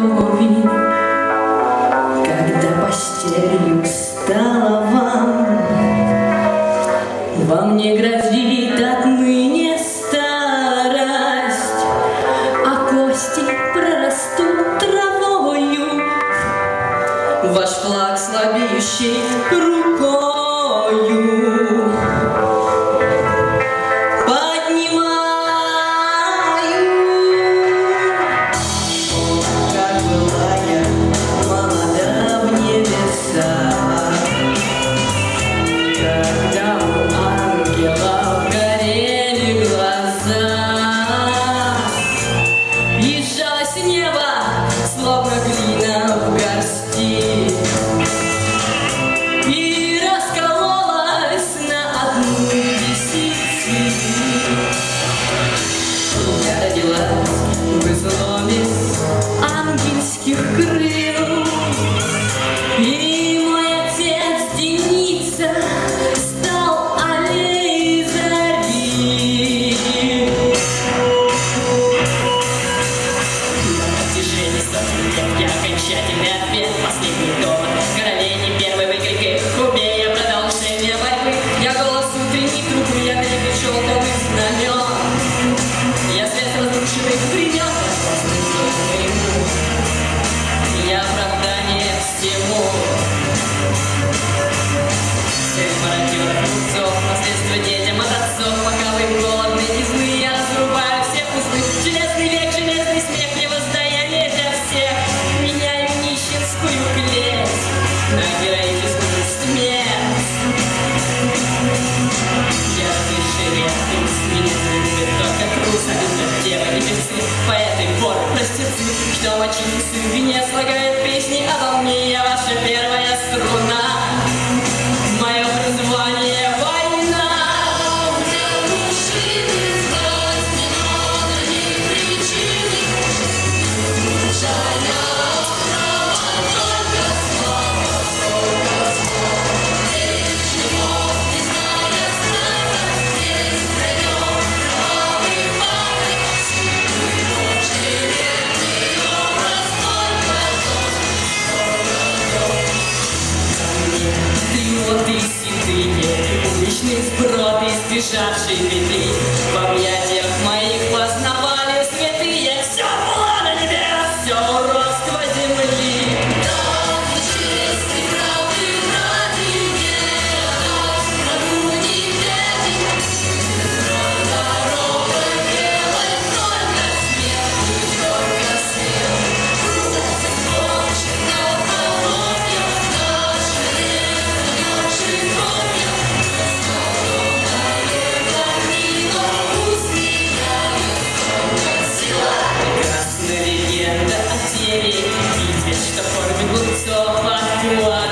крови. Когда постелью стала вам, Вам не грозит отныне старость, А кости прорастут травою, Ваш флаг слабеющий рукою. А Что мочится в не слагает песни а о волне. Я ваша первая chat GPT. feel like